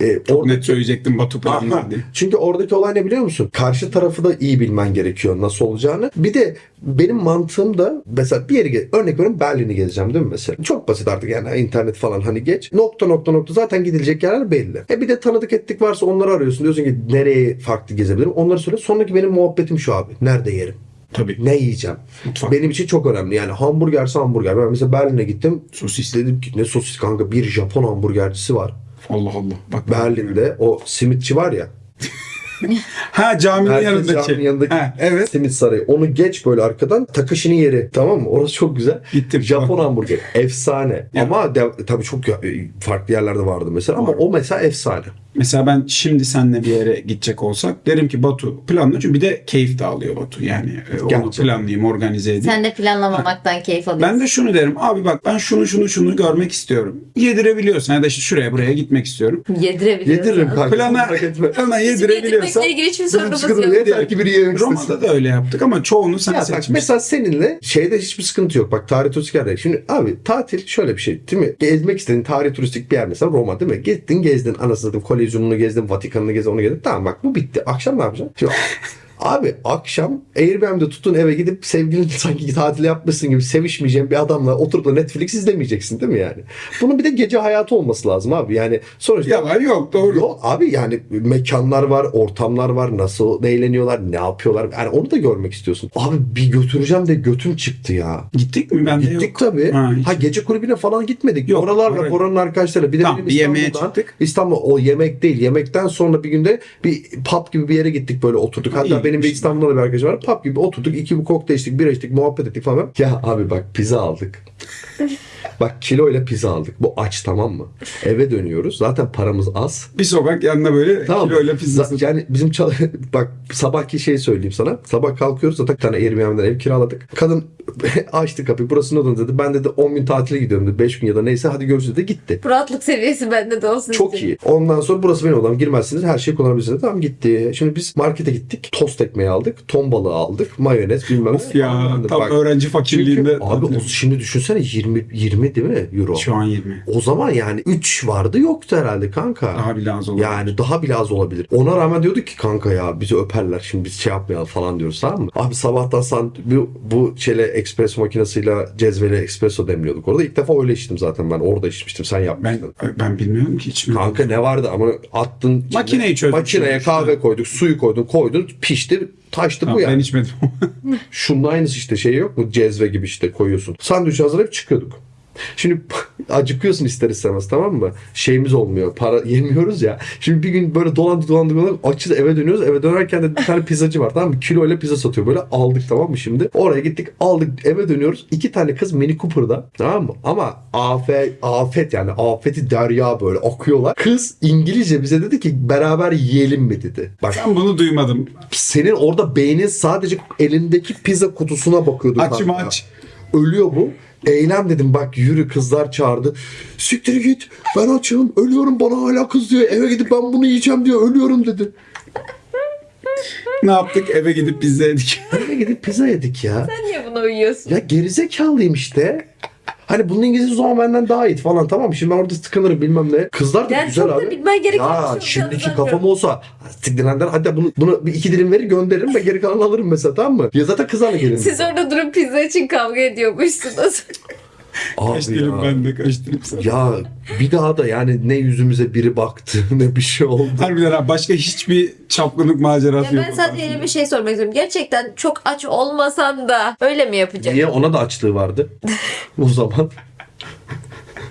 Ee, Çok orada net söyleyecektim Batu planlar diye. Çünkü oradaki olay ne biliyor musun? Karşı tarafı da iyi bilmen gerekiyor nasıl olacağını. Bir de benim mantığım da mesela bir yere örnek veriyorum Berlin'i gezeceğim değil mi mesela? Çok basit artık yani internet falan hani geç. Nokta nokta nokta zaten gidilecek yerler belli. E bir de tanıdık ettik varsa onları arıyorsun. Diyorsun ki nereye farklı gezebilirim? Onları söyle. Sonraki benim muhabbetim şu abi. Nerede yerim? Tabii. Ne yiyeceğim? Mutfak. Benim için çok önemli. Yani hamburgerse hamburger. Ben mesela Berlin'e gittim. Sosis. Dedim ki ne sosis kanka bir Japon hamburgercisi var. Allah Allah. Bak Berlin'de o simitçi var ya. Ha caminin Herkes yanındaki. caminin yanındaki Ha, evet. simit sarayı. Onu geç böyle arkadan Takashi'nin yeri. Tamam mı? Orası çok güzel. Gittim. Japon hamburger. Efsane. Ya. Ama de, tabii çok ya- farklı yerlerde vardı mesela. Ama Var. o mesela efsane. Mesela ben şimdi seninle bir yere gidecek olsak derim ki Batu planla çünkü bir de keyif de alıyor Batu. Yani e, onu Gerçekten. planlayayım, organize edeyim. Sen de planlamamaktan keyif alıyorsun. Ben de şunu derim. Abi bak ben şunu şunu şunu görmek istiyorum. Yedirebiliyorsan ya da işte şuraya buraya gitmek istiyorum. Yedirebiliyorsun. Yediririm. Plana, merak etme. Yedirebiliyorsan. ilgili hiçbir sorunumuz yok. yeter ki biri yemek istesin. Roma'da da öyle yaptık ama çoğunu sen Ya bak seçmişsin. mesela seninle şeyde hiçbir sıkıntı yok. Bak tarih turistik yerde. Şimdi abi tatil şöyle bir şey değil mi? Gezmek istediğin tarih turistik bir yer mesela Roma değil mi? Gittin gezdin anasını satayım kolezyonunu gezdin Vatikan'ını gezdin onu gezdin. Tamam bak bu bitti. Akşam ne yapacaksın? Şimdi, Abi akşam Airbnb'de tutun eve gidip sevgilin *laughs* sanki tatil yapmışsın gibi sevişmeyeceğin bir adamla oturup da Netflix izlemeyeceksin değil mi yani? Bunun bir de gece hayatı olması lazım abi. Yani sonuçta Yalan yok doğru. Yok abi yani mekanlar var, ortamlar var, nasıl eğleniyorlar, ne yapıyorlar. Yani onu da görmek istiyorsun. Abi bir götüreceğim de götüm çıktı ya. Gittik mi? Ben de Gittik yok. tabii. Ha, Ha, gece kulübüne falan gitmedik. Yok, Oralarla oraya- oranın arkadaşlarıyla. Bir de Tamam, bir yemeğe çıktık. İstanbul o yemek değil. Yemekten sonra bir günde bir pub gibi bir yere gittik böyle oturduk. Ha, Hatta benim bir İstanbul'da da bir arkadaşım var. Pub gibi oturduk. iki bir kokteyl içtik, bira içtik, muhabbet ettik falan. Ya abi bak pizza aldık. *laughs* bak kiloyla pizza aldık. Bu aç tamam mı? Eve dönüyoruz. Zaten paramız az. Bir sokak yanında böyle Tamam. kiloyla pizzası. Z- Yani bizim çal- *laughs* bak sabahki şeyi söyleyeyim sana. Sabah kalkıyoruz zaten bir tane Airbnb'den ev kiraladık. Kadın *laughs* açtı kapıyı burası ne odun dedi. Ben dedi 10 gün tatile gidiyorum dedi. 5 gün ya da neyse hadi görüşürüz dedi. Gitti. Bu rahatlık seviyesi bende de olsun Çok istedim. iyi. Ondan sonra burası benim odam. Girmezsiniz. Her şeyi kullanabilirsiniz. Tamam gitti. Şimdi biz markete gittik. Tost ekmeği aldık. Ton balığı aldık. Mayonez bilmem Of ne. ya tam Bak, öğrenci fakirliğinde. Çünkü abi o, şimdi düşünsene 20 20 değil mi euro? Şu an 20. O zaman yani 3 vardı yoktu herhalde kanka. Daha bile az olur. Yani daha bile az olabilir. Ona rağmen diyorduk ki kanka ya bizi öperler şimdi biz şey yapmayalım falan diyoruz tamam mı? Abi sabahtan san, bu, bu şeyle espresso makinesiyle cezveli espresso demliyorduk orada. İlk defa öyle içtim zaten ben orada içmiştim sen Ben yapmıştın. ben bilmiyorum ki mi? Kanka ne vardı ama attın Makineyi çözdük Makineye kahve koyduk suyu koydun koydun pişti taştı bu ben yani. içmedim. *laughs* Şunun aynısı işte şey yok mu cezve gibi işte koyuyorsun. Sandviç hazırlayıp çıkıyorduk. Şimdi *laughs* acıkıyorsun ister istemez tamam mı? Şeyimiz olmuyor. Para yemiyoruz ya. Şimdi bir gün böyle dolandık dolandık dolandık. Açız eve dönüyoruz. Eve dönerken de bir tane pizzacı var tamam mı? Kiloyla pizza satıyor. Böyle aldık tamam mı şimdi? Oraya gittik aldık eve dönüyoruz. İki tane kız Mini Cooper'da tamam mı? Ama afet, afet yani afeti derya böyle akıyorlar. Kız İngilizce bize dedi ki beraber yiyelim mi dedi. Bak Ben bunu duymadım. senin orada beynin sadece elindeki pizza kutusuna bakıyordu. Açım aç. Ölüyor bu. Eylem dedim bak yürü kızlar çağırdı. Siktir git ben açım ölüyorum bana hala kız diyor. Eve gidip ben bunu yiyeceğim diyor ölüyorum dedi. Ne yaptık? Eve gidip pizza yedik. Eve gidip pizza yedik ya. Sen niye buna uyuyorsun? Ya gerizekalıyım işte. Hani bunun İngilizce o zaman benden daha iyi falan tamam mı? Şimdi ben orada tıkanırım bilmem ne. Kızlar da Yani güzel çok abi. da bilmen gereken bir Ya şimdiki kafam olsa siktirenden hadi bunu, bunu bir iki dilim verir gönderirim ve geri kalanı alırım mesela tamam mı? Ya zaten kızlarla gelirim. Siz orada durup pizza için kavga ediyormuşsunuz. *laughs* *laughs* Kaç Abi dilim ben de kaç dilim sen. Ya bir daha da yani ne yüzümüze biri baktı *laughs* ne bir şey oldu. Harbiden ha, başka hiçbir çapkınlık macerası Ya yok. ben sadece yeni bir şey sormak istiyorum. Gerçekten çok aç olmasan da öyle mi yapacak? Niye ona da açlığı vardı *laughs* o zaman?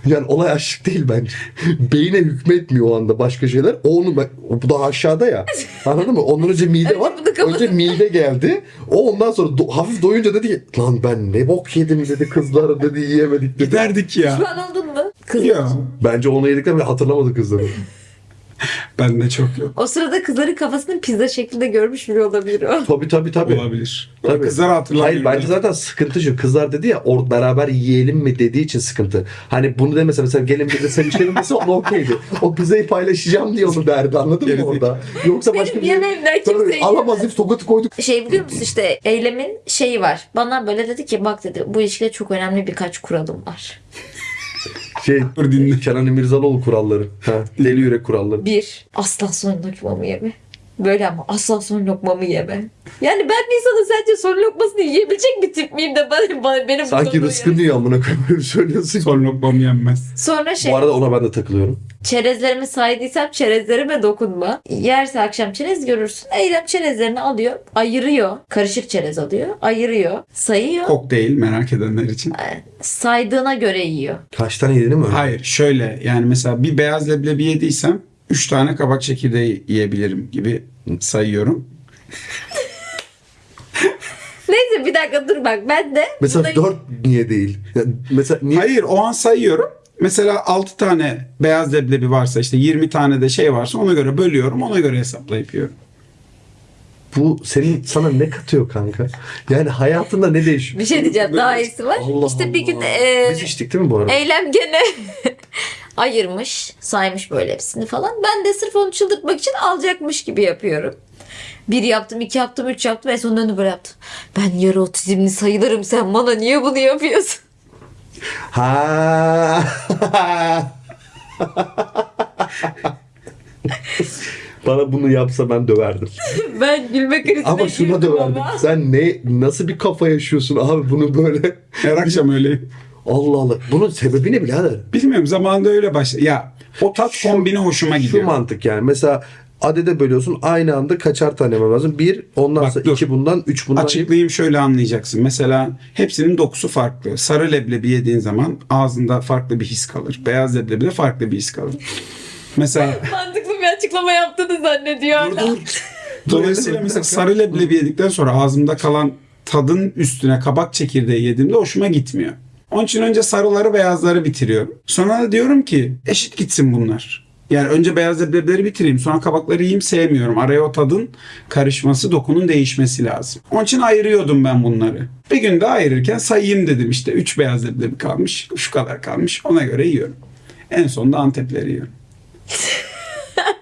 Yani olay açlık değil bence. *laughs* Beyine hükmetmiyor o anda başka şeyler. O onu bu da aşağıda ya. Anladın mı? Ondan önce mide var. Önce mide geldi. O ondan sonra do- hafif doyunca dedi ki lan ben ne bok yedim dedi kızlara dedi yiyemedik dedi. Giderdik ya. Pişman oldun mu? Kız Ya. Bence onu yedikten hatırlamadı kızları. *laughs* Bende çok yok. O sırada kızların kafasını pizza şeklinde görmüş bile olabilir o. Tabii tabii tabii. Olabilir. Tabii. Kızlar hatırlamıyor. Hayır bence zaten sıkıntı şu. Kızlar dedi ya or beraber yiyelim mi dediği için sıkıntı. Hani bunu demese mesela gelin bir de sen içelim dese ona okeydi. O pizzayı paylaşacağım diye onu derdi anladın mı orada? Yoksa başka Benim bir yemeğimden Tabii, alamaz deyip tokatı koyduk. Şey biliyor musun işte eylemin şeyi var. Bana böyle dedi ki bak dedi bu ilişkide çok önemli birkaç kuralım var. Şey Dur dinle. Kenan İmirzalıoğlu kuralları. Ha, deli yürek kuralları. Bir, asla son lokmamı yeme. Böyle ama asla son lokmamı yeme. Yani ben bir insanın sence son lokmasını yiyebilecek bir tip miyim de bana, bana benim Sanki sonunu rızkın diyor amına koyayım söylüyorsun. Son lokmam yenmez. Sonra şey Bu arada ona ben de takılıyorum. çerezlerimi saydıysam çerezlerime dokunma. Yerse akşam çerez görürsün. Eylem çerezlerini alıyor, ayırıyor. Karışık çerez alıyor, ayırıyor, sayıyor. Kokteyl merak edenler için. Saydığına göre yiyor. Kaç tane yediğini mi öyle? Hayır şöyle yani mesela bir beyaz leblebi yediysem 3 tane kabak çekirdeği yiyebilirim gibi sayıyorum. Neyse bir dakika dur bak ben de Mesela buna- 4 niye değil? Mesela niye? Hayır o an sayıyorum. Mesela 6 tane beyaz leblebi varsa işte 20 tane de şey varsa ona göre bölüyorum. Ona göre hesaplayıp yiyorum. Bu senin sana ne katıyor kanka? Yani hayatında ne değişiyor? bir şey diyeceğim daha iyisi var. Allah işte bir gün Allah. e, Biz içtik değil mi bu arada? Eylem gene *laughs* ayırmış, saymış böyle hepsini falan. Ben de sırf onu çıldırtmak için alacakmış gibi yapıyorum. Bir yaptım, iki yaptım, üç yaptım. En sonunda döndü böyle yaptım. Ben yarı otizmli sayılırım. Sen bana niye bunu yapıyorsun? Ha. Bana bunu yapsa ben döverdim. ben gülme krizine Ama şuna döverdim. ama. Sen ne nasıl bir kafa yaşıyorsun abi bunu böyle? Her akşam öyleyim. Allah Allah. Bunun sebebi ne birader? Bilmiyorum zamanında öyle başladı. Ya o tat kombini hoşuma Şu gidiyor. mantık yani. Mesela adede bölüyorsun aynı anda kaçar tane yemem lazım? Bir, ondan Bak sonra dur. iki bundan, üç bundan. Açıklayayım şöyle anlayacaksın. Mesela hepsinin dokusu farklı. Sarı leblebi yediğin zaman ağzında farklı bir his kalır. Beyaz leblebi de farklı bir his kalır. Mesela *laughs* Mantıklı bir açıklama yaptığını zannediyor *laughs* dolayısıyla mesela sarı leblebi yedikten sonra ağzımda kalan tadın üstüne kabak çekirdeği yediğimde hoşuma gitmiyor. Onun için önce sarıları beyazları bitiriyorum. Sonra da diyorum ki eşit gitsin bunlar. Yani önce beyaz leblebileri bitireyim sonra kabakları yiyeyim sevmiyorum. Araya o tadın karışması, dokunun değişmesi lazım. Onun için ayırıyordum ben bunları. Bir gün daha ayırırken sayayım dedim işte 3 beyaz leblebi kalmış, şu kadar kalmış ona göre yiyorum. En sonunda Antepleri yiyorum. *laughs*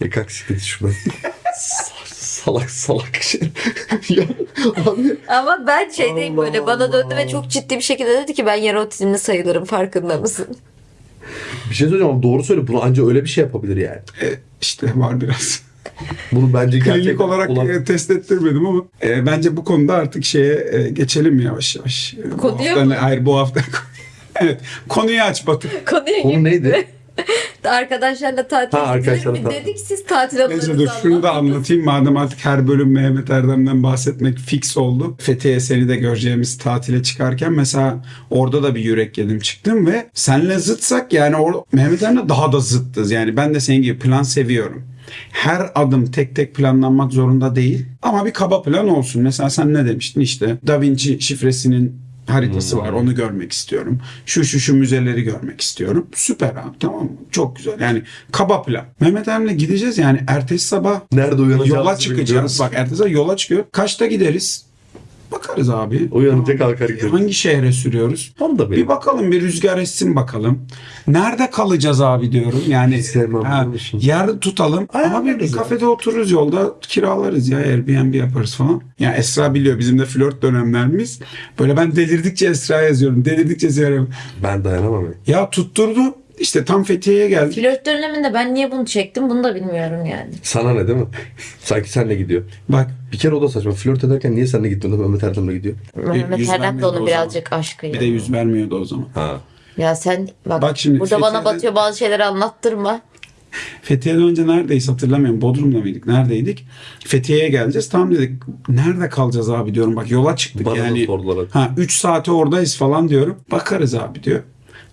Ya kalk siktir şuradan. *laughs* salak salak *laughs* şey. ya abi Ama ben şeydeyim Allah böyle bana döndü ve Allah. çok ciddi bir şekilde dedi ki ben yarı otizmli sayılırım farkında mısın? bir şey söyleyeceğim ama doğru söyle. Bunu anca öyle bir şey yapabilir yani. E, işte var biraz. Bunu bence Klinik gerçekten olarak olan- e, test ettirmedim ama e, bence bu konuda artık şeye e, geçelim yavaş yavaş. E, bu Konuya hafta mı? Hayır bu hafta. *laughs* evet konuyu aç Batu. Konuya Konu neydi? *laughs* Arkadaşlarla tatil Ha, arkadaşlarla gidelim mi tatil. dedik siz tatil anılarınızı Neyse dur şunu da anlatayım. Madem artık her bölüm Mehmet Erdem'den bahsetmek fix oldu. Fethiye seni de göreceğimiz tatile çıkarken mesela orada da bir yürek yedim çıktım ve senle zıtsak yani or Mehmet Erdem'le daha da zıttız. Yani ben de senin gibi plan seviyorum. Her adım tek tek planlanmak zorunda değil. Ama bir kaba plan olsun. Mesela sen ne demiştin işte Da Vinci şifresinin haritası var. Onu görmek istiyorum. Şu şu şu müzeleri görmek istiyorum. Süper abi tamam mı? Çok güzel. Yani kaba plan. Mehmet Emre gideceğiz yani ertesi sabah Nerede uyanacağız? yola çıkacağız. Bak ertesi sabah yola çıkıyor. Kaçta gideriz? Bakarız abi. Uyanınca kalkar gideriz. Hangi şehre sürüyoruz? Tam da benim. Bir bakalım bir rüzgar essin bakalım. Nerede kalacağız abi diyorum. Yani sevmem ha, yer tutalım. Ayarlarız abi bir ya. kafede otururuz yolda kiralarız ya Airbnb yaparız falan. Ya Esra biliyor bizim de flört dönemlerimiz. Böyle ben delirdikçe Esra yazıyorum. Delirdikçe yazıyorum. Ben dayanamam. ya. Ya tutturdu. İşte tam Fethiye'ye geldik. Flört döneminde ben niye bunu çektim bunu da bilmiyorum yani. Sana ne değil mi? Sanki senle gidiyor. Bak Bir kere o da saçma. Flört ederken niye senle gitmiyordu Mehmet Erdem'le gidiyor? Mehmet yüz Erdem de o onun birazcık aşkıydı. bir de yüz vermiyordu o zaman. Ha. Ya sen bak, Bak şimdi burada bana Fethiye'de- batıyor bazı şeyleri anlattırma. Fethiye'den önce neredeyiz hatırlamıyorum. Bodrum'da mıydık? Neredeydik? Fethiye'ye geleceğiz. Tamam dedik. Nerede kalacağız abi diyorum. Bak yola çıktık Bana yani. da sordular. Ha 3 saate oradayız falan diyorum. Bakarız abi diyor.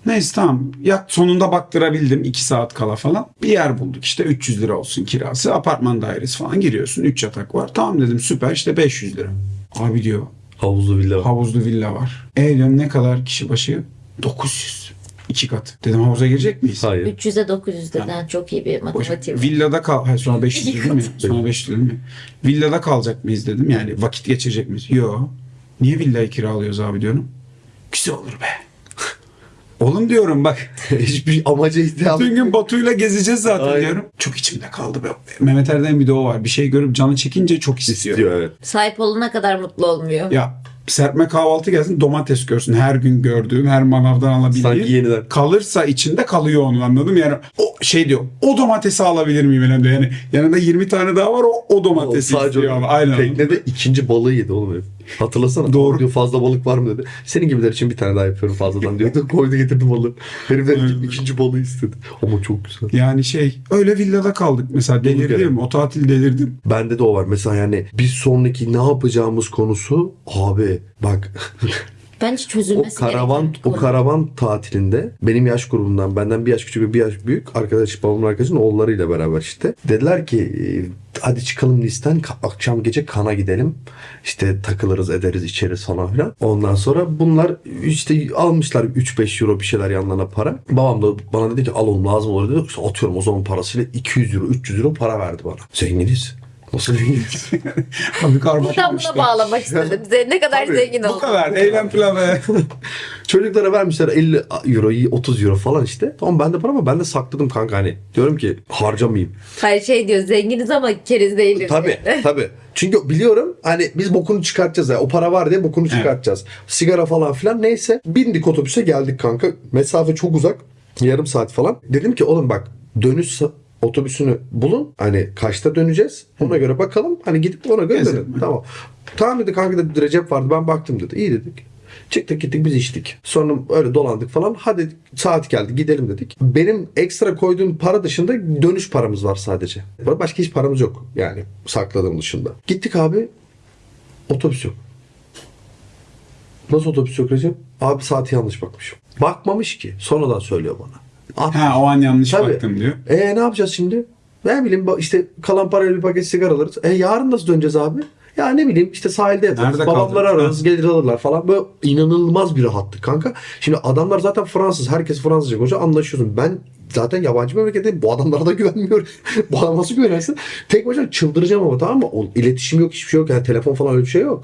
Neyse tamam. Ya sonunda baktırabildim 2 saat kala falan. Bir yer bulduk işte 300 lira olsun kirası. Apartman dairesi falan giriyorsun. 3 yatak var. Tamam dedim süper işte 500 lira. Abi diyor Havuzlu villa. havuzlu villa var. E diyorum ne kadar kişi başı? 900. İki kat. Dedim havuza girecek miyiz? Hayır. 300'e 900'den çok iyi bir Boş- matematiğim. Villada kal. Hayır, sonra 500 değil mi? Sonra 500 değil mi? Villada kalacak mıyız dedim. Yani vakit geçirecek miyiz? Yo. Niye villayı kiralıyoruz abi diyorum. Güzel olur be. Oğlum diyorum bak. *laughs* Hiçbir amaca ihtiyacı Bütün gün Batu'yla gezeceğiz zaten Aynen. diyorum. Çok içimde kaldı be. Mehmet Erdem bir de o var. Bir şey görüp canı çekince çok istiyor. istiyor evet. Sahip olana kadar mutlu olmuyor. Ya serpme kahvaltı gelsin domates görsün. Her gün gördüğüm, her manavdan alabildiğim. Sanki yeniden. Kalırsa içinde kalıyor onu anladım. Yani o şey diyor. O domatesi alabilir miyim elimde? Yani yanında 20 tane daha var o, o domatesi Sadece istiyor o- ama. Aynen. Teknede ikinci balığı yedi oğlum. Hatırlasana. Doğru. Diyor fazla balık var mı dedi. Senin gibiler için bir tane daha yapıyorum fazladan diyordu. *laughs* Koydu getirdi balığı. Herif de Aynen. ikinci balığı istedi. Ama çok güzel. Yani şey öyle villada kaldık mesela delirdim. O tatil delirdim. Bende de o var. Mesela yani bir sonraki ne yapacağımız konusu abi bak *laughs* Bence o çözülmesi karavan gereken o konu. karavan tatilinde benim yaş grubumdan benden bir yaş küçük ve bir yaş büyük arkadaş babamın arkadaşının oğullarıyla beraber işte dediler ki hadi çıkalım listen akşam gece kana gidelim. İşte takılırız ederiz içeriz falan filan. Ondan sonra bunlar işte almışlar 3-5 euro bir şeyler yanlarına para. Babam da bana dedi ki al oğlum lazım olur. dedi. İşte atıyorum o zaman parasıyla 200 euro 300 euro para verdi bana. Zenginiz nasıl *laughs* Abi karmaşık Buradan buna bağlamak istedim. Ne kadar Tabii, zengin Bu oldun. kadar. Eylem planı. *laughs* Çocuklara vermişler 50 euro 30 euro falan işte. Tamam ben de para ama ben de sakladım kanka hani. Diyorum ki harcamayayım. Hayır şey diyor zenginiz ama keriz değiliz. Tabii *laughs* tabii. Çünkü biliyorum hani biz bokunu çıkartacağız ya. O para var diye bokunu çıkartacağız. Sigara falan filan neyse. Bindik otobüse geldik kanka. Mesafe çok uzak. Yarım saat falan. Dedim ki oğlum bak dönüş otobüsünü bulun. Hani kaçta döneceğiz? Ona göre bakalım. Hani gidip ona göre Gezelim. dönelim. Tamam. Tamam dedi kanka dedi Recep vardı. Ben baktım dedi. İyi dedik. Çıktık gittik biz içtik. Sonra öyle dolandık falan. Hadi saat geldi gidelim dedik. Benim ekstra koyduğum para dışında dönüş paramız var sadece. Başka hiç paramız yok. Yani sakladığım dışında. Gittik abi. Otobüs yok. Nasıl otobüs yok Recep? Abi saati yanlış bakmışım. Bakmamış ki. Sonradan söylüyor bana. Ha o an yanlış Tabii. baktım diyor. e ne yapacağız şimdi? Ne bileyim işte kalan parayla bir paket sigara alırız. E yarın nasıl döneceğiz abi? Ya ne bileyim işte sahilde yatarız. Nerede Babamları ararız gelir alırlar falan. Böyle inanılmaz bir rahatlık kanka. Şimdi adamlar zaten Fransız. Herkes Fransızca konuşuyor. Anlaşıyorsun. Ben zaten yabancı memleketteyim. Bu adamlara da *laughs* güvenmiyorum. bu adama nasıl güvenersin? Tek başına çıldıracağım ama tamam mı? O, iletişim yok hiçbir şey yok. Yani telefon falan öyle bir şey yok.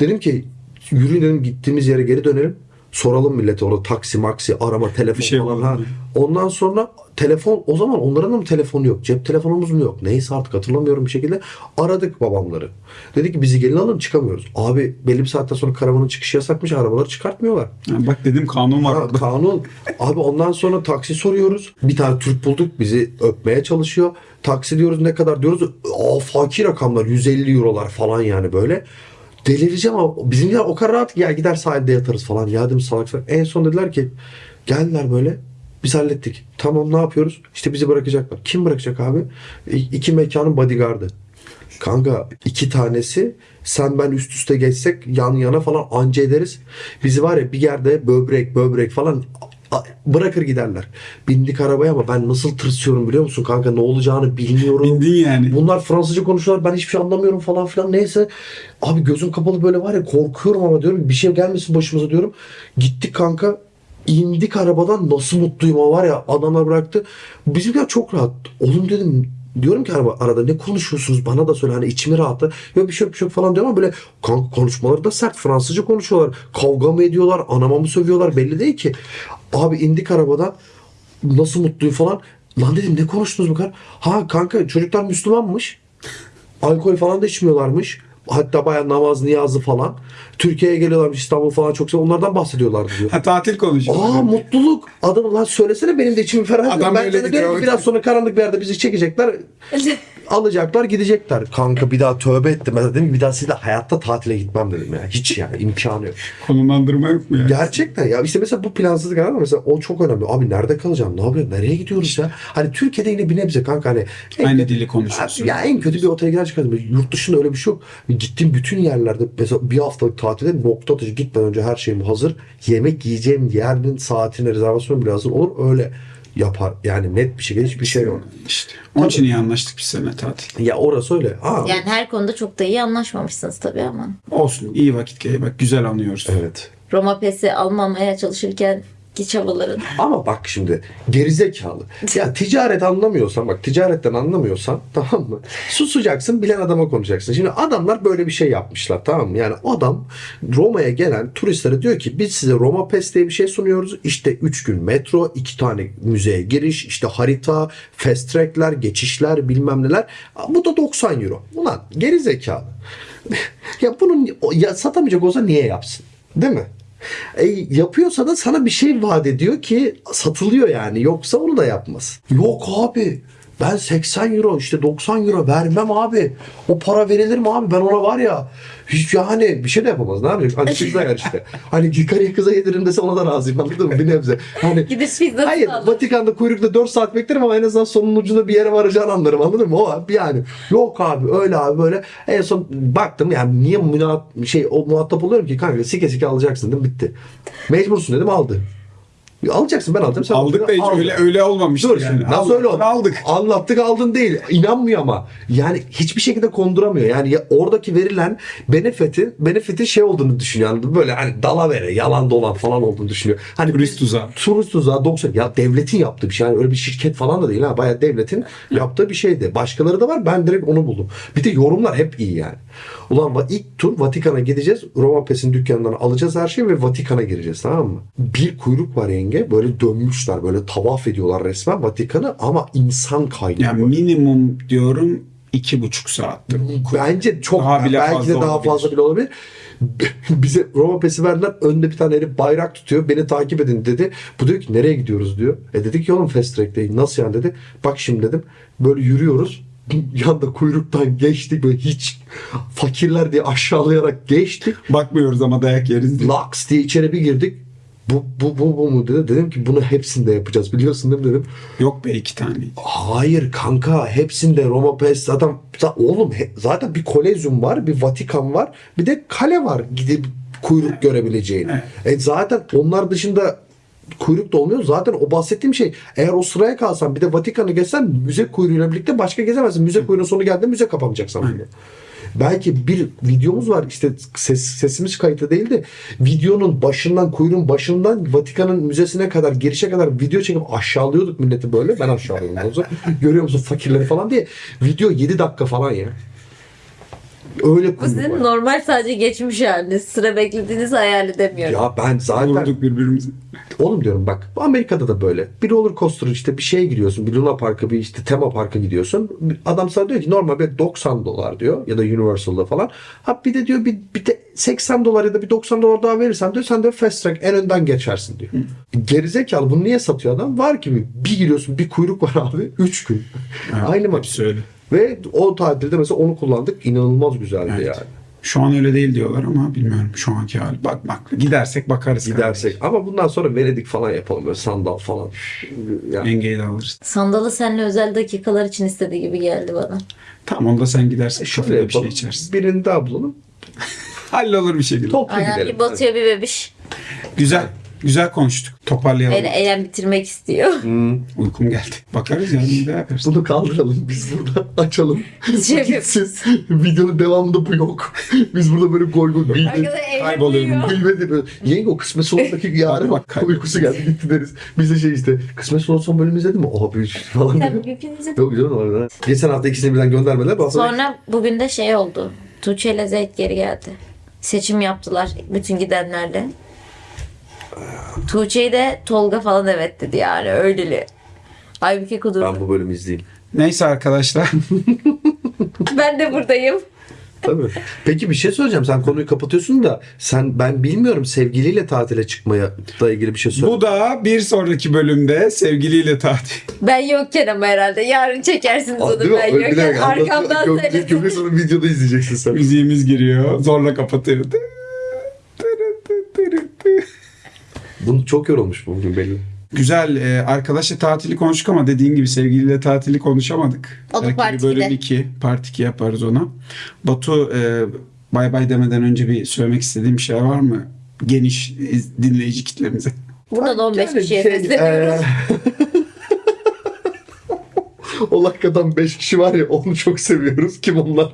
Dedim ki yürüyün dedim gittiğimiz yere geri dönelim. Soralım millete orada taksi maksi arama telefon Bir şey falan. Ha. Ondan sonra telefon o zaman onların da mı telefonu yok? Cep telefonumuz mu yok? Neyse artık hatırlamıyorum bir şekilde. Aradık babamları. Dedi ki bizi gelin alın çıkamıyoruz. Abi belli bir saatten sonra karavanın çıkışı yasakmış. Arabaları çıkartmıyorlar. Ha, bak dedim kanun var Ha, kanun. Abi ondan sonra taksi soruyoruz. Bir tane Türk bulduk bizi öpmeye çalışıyor. Taksi diyoruz ne kadar diyoruz. Aa, fakir rakamlar 150 eurolar falan yani böyle. Delireceğim ama bizimkiler o kadar rahat ki ya gider sahilde yatarız falan. Ya dedim salak salak. En son dediler ki geldiler böyle. Biz hallettik. Tamam ne yapıyoruz? İşte bizi bırakacaklar. Kim bırakacak abi? İ- İki mekanın bodyguardı. Kanka iki tanesi sen ben üst üste geçsek yan yana falan anca ederiz. Bizi var ya bir yerde böbrek böbrek falan bırakır giderler. Bindik arabaya ama ben nasıl tırsıyorum biliyor musun kanka ne olacağını bilmiyorum. Bindin yani. Bunlar Fransızca konuşuyorlar ben hiçbir şey anlamıyorum falan filan neyse. Abi gözüm kapalı böyle var ya korkuyorum ama diyorum bir şey gelmesin başımıza diyorum. Gittik kanka indik arabadan nasıl mutluyum o var ya adamlar bıraktı. Bizimkiler çok rahat. Oğlum dedim diyorum ki araba, arada ne konuşuyorsunuz bana da söyle hani içimi rahatla. Yok bir şey yok bir şey yok falan diyorum ama böyle kanka konuşmaları da sert Fransızca konuşuyorlar. Kavga mı ediyorlar anama mı sövüyorlar belli değil ki. Abi indik arabadan nasıl mutluyum falan. Lan dedim ne konuştunuz bu kadar? Ha kanka çocuklar Müslümanmış. Alkol falan da içmiyorlarmış. Hatta bayağı namaz, niyazı falan. Türkiye'ye geliyorlarmış İstanbul falan çok seviyor. Onlardan bahsediyorlardı diyor. Ha tatil konuşuyor. Aa mutluluk. Adam lan söylesene benim de içimi ferah ediyor. Adam Ben öyle diyorum ki biraz sonra karanlık bir yerde bizi çekecekler. *laughs* alacaklar gidecekler. Kanka bir daha tövbe ettim. Ben dedim bir daha sizle hayatta tatile gitmem dedim ya. Hiç yani imkanı yok. Konumlandırma yok mu ya? Gerçekten ya işte mesela bu plansızlık ama mesela o çok önemli. Abi nerede kalacağım? Ne yapıyorum? Nereye gidiyoruz ya? Hani Türkiye'de yine bir nebze kanka hani en Aynı dili konuşuyorsun. Ya en kötü bir otele gider çıkardım. Yurt dışında öyle bir şey yok. Gittiğim bütün yerlerde mesela bir haftalık tatilde nokta atışı gitmeden önce her şeyim hazır. Yemek yiyeceğim yerin saatine rezervasyon bile hazır olur. Öyle yapar. Yani net bir şekilde hiçbir şey yok. İşte. Onun için iyi anlaştık biz seninle tatil. Ya orası öyle. Aa, Yani her konuda çok da iyi anlaşmamışsınız tabii ama. Olsun iyi vakit. Bak güzel anıyoruz. Evet. Roma pesi almamaya çalışırken ki çabaların. Ama bak şimdi gerizekalı. Ya ticaret anlamıyorsan bak ticaretten anlamıyorsan tamam mı? Susacaksın bilen adama konuşacaksın. Şimdi adamlar böyle bir şey yapmışlar tamam mı? Yani adam Roma'ya gelen turistlere diyor ki biz size Roma Pes diye bir şey sunuyoruz. İşte 3 gün metro, 2 tane müzeye giriş, işte harita, fast track'ler, geçişler bilmem neler. Bu da 90 euro. Ulan gerizekalı. *laughs* ya bunun ya satamayacak olsa niye yapsın? Değil mi? E, yapıyorsa da sana bir şey vaat ediyor ki satılıyor yani. Yoksa onu da yapmaz. Yok abi. Ben 80 euro işte 90 euro vermem abi. O para verilir mi abi? Ben ona var ya hiç yani bir şey de yapamaz. Ne yapacak? Hani kızla yer işte. Hani karıya kıza yediririm dese ona da razıyım anladın mı? Bir nebze. Hani *laughs* Gidip pizzasını Hayır alır. Vatikan'da kuyrukta 4 saat beklerim ama en azından sonun ucunda bir yere varacağını anlarım anladın mı? O abi yani yok abi öyle abi böyle en son baktım yani niye müna şey o muhatap oluyorum ki kanka sike sike alacaksın değil mi? Bitti. Mecbursun dedim aldı. Alacaksın ben aldım sen Aldık da hiç aldın. öyle, öyle olmamıştı Dur yani. şimdi nasıl öyle oldu? Aldık. Anlattık aldın değil. İnanmıyor ama. Yani hiçbir şekilde konduramıyor. Yani ya oradaki verilen benefitin benefitin şey olduğunu düşünüyor. Yani böyle hani dalavere, yalan dolan falan olduğunu düşünüyor. Hani Turist tuzağı. Turist tuzağı 90. Ya devletin yaptığı bir şey. Yani öyle bir şirket falan da değil ha. Bayağı devletin yaptığı bir şeydi. Başkaları da var. Ben direkt onu buldum. Bir de yorumlar hep iyi yani. Ulan ilk tur Vatikan'a gideceğiz. Roma Pes'in dükkanından alacağız her şeyi ve Vatikan'a gireceğiz tamam mı? Bir kuyruk var yenge. Böyle dönmüşler. Böyle tavaf ediyorlar resmen Vatikan'ı ama insan kaynıyor. Yani minimum diyorum iki buçuk saattir. Bence çok Daha bile belki fazla de daha olabilir. fazla bile olabilir. Bize Roma pesi verdiler. Önde bir tane herif bayrak tutuyor. Beni takip edin dedi. Bu diyor ki nereye gidiyoruz diyor. E dedik ki oğlum fast track'teyim. Nasıl yani dedi. Bak şimdi dedim. Böyle yürüyoruz. Yanda kuyruktan geçtik böyle hiç fakirler diye aşağılayarak geçtik. Bakmıyoruz ama dayak yeriz diye. Laks diye içeri bir girdik. Bu, bu, bu, bu mu dedi. Dedim ki bunu hepsinde yapacağız biliyorsun değil mi dedim. Yok be iki tane. Hayır kanka hepsinde Roma Pes zaten za- oğlum he- zaten bir kolezyum var bir Vatikan var bir de kale var gidip kuyruk görebileceğin. E zaten onlar dışında kuyruk da olmuyor. Zaten o bahsettiğim şey eğer o sıraya kalsan bir de Vatikan'ı geçsen müze kuyruğuyla birlikte başka gezemezsin. Müze kuyruğunun sonu geldiğinde müze kapanacak sana. Belki bir videomuz var işte ses, sesimiz kayıtlı değil de videonun başından kuyruğun başından Vatikan'ın müzesine kadar girişe kadar video çekip aşağılıyorduk milleti böyle. Ben zaman. Görüyor musun fakirleri falan diye. Video 7 dakika falan ya. Öyle Bu sizin var. normal sadece geçmiş haliniz. Sıra beklediğinizi hayal edemiyorum. Ya ben zaten Vurduk birbirimizi. Oğlum diyorum bak bu Amerika'da da böyle. Bir roller coaster işte bir şeye giriyorsun. Bir Luna Park'a bir işte tema parka gidiyorsun. Adam sana diyor ki normal bir 90 dolar diyor. Ya da Universal'da falan. Ha bir de diyor bir, bir de 80 dolar ya da bir 90 dolar daha verirsen diyor sen de fast track en önden geçersin diyor. Gerizekalı bunu niye satıyor adam? Var ki bir giriyorsun bir kuyruk var abi 3 gün. Aynı mı? Hepsi öyle. Ve o tatilde mesela onu kullandık. İnanılmaz güzeldi Evet. yani. Şu an öyle değil diyorlar ama bilmiyorum şu anki hali. Bak bak gidersek bakarız. Gidersek. Ama bundan sonra Venedik falan yapalım böyle sandal falan. Yani. Yengeyi de alırız. Sandalı seninle özel dakikalar için istediği gibi geldi bana. Tamam onda sen gidersen Şöyle şöyle bir şey içersin. Birini daha bulalım. *laughs* Hallolur bir şekilde. Toplu Aynen gidelim. bir Batu'ya bir bebiş. Güzel. Güzel konuştuk. Toparlayalım. Beni eylem bitirmek istiyor. Uykum geldi. Bakarız yani bir daha yaparız. Bunu kaldıralım biz burada açalım. Şey Gitsin. Videonun devamında bu yok. Biz burada böyle goy goy eylem Kayboluyorum. Gıybet ediyoruz. Yenge o kısmet sonundaki yarın Bak, bak. uykusu geldi gitti deriz. Biz de şey işte kısmet son son bölümü izledin mi? Abi falan. Tabii hepinize- Yok canım orada. Geçen hafta ikisini birden göndermediler. Bu hafta Sonra bugün de şey oldu. Tuğçe ile Zeyt geri geldi. Seçim yaptılar bütün gidenlerle. Tuğçe'yi de Tolga falan evet dedi yani öyleli. Aybüke kudurdu. ben bu bölümü izleyeyim. Neyse arkadaşlar. *laughs* Ben de buradayım. Tabii. Peki bir şey söyleyeceğim. Sen konuyu kapatıyorsun da sen ben bilmiyorum sevgiliyle tatile çıkmaya da ilgili bir şey söyle. Bu da bir sonraki bölümde sevgiliyle tatil. Ben yokken ama herhalde. Yarın çekersiniz Aa, onu ben Öyle bir yokken. dakika, Arkamdan söylesin. Köprü sonu videoda izleyeceksin sen. Müziğimiz giriyor. Zorla kapatıyor. Bunu çok yorulmuş bugün belli. Güzel. E, arkadaşla tatili konuştuk ama dediğin gibi sevgiliyle tatili konuşamadık. O da Belki part bir bölüm ikide. 2, part 2 yaparız ona. Batu e, bay bay demeden önce bir söylemek istediğim bir şey var mı? Geniş iz- dinleyici kitlemize. Burada da 15 Yani kişiye şey, sesleniyoruz. eee, *laughs* o lakkadan 5 kişi var ya onu çok seviyoruz. Kim onlar?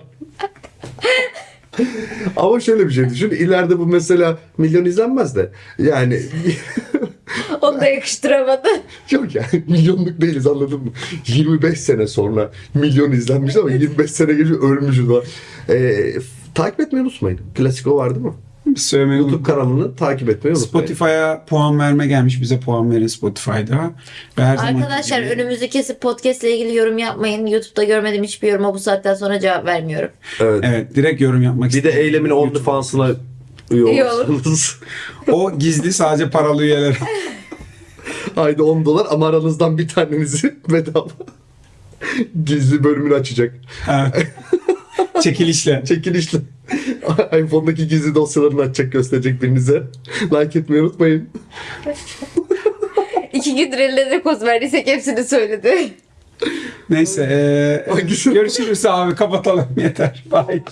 Ama şöyle bir şey düşün. İleride bu mesela milyon izlenmez de. Yani *laughs* Onu da yakıştıramadı. Yok yani milyonluk değiliz anladın mı? 25 sene sonra milyon izlenmiş ama 25 sene geliyor ölmüşüz var. Ee, takip etmeyi unutmayın. Klasik o var değil mi? Söylemeyi YouTube kanalını takip etmeyi unutmayın. Spotify'a puan verme gelmiş. Bize puan verin Spotify'da. Ve her Arkadaşlar gibi- önümüzü kesip podcast ile ilgili yorum yapmayın. YouTube'da görmediğim hiçbir yoruma bu saatten sonra cevap vermiyorum. Evet. Evet direkt yorum yapmak Bir de eylemin OnlyFans'ına üye olursanız. *laughs* O gizli sadece paralı üyeler. *laughs* Ayda 10 dolar ama aranızdan bir tanenizi *laughs* bedava gizli bölümünü açacak. Ha. *laughs* Çekilişle. Çekilişle. *laughs* iPhone'daki gizli dosyalarını açacak gösterecek birinize. Like etmeyi unutmayın. *laughs* İki gündür eline ne koz verdiysek hepsini söyledi. Neyse. eee, Hangisi? görüşürüz abi. Kapatalım. Yeter. Bye.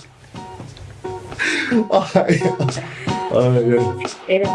Ay. Ay. ay. Evet.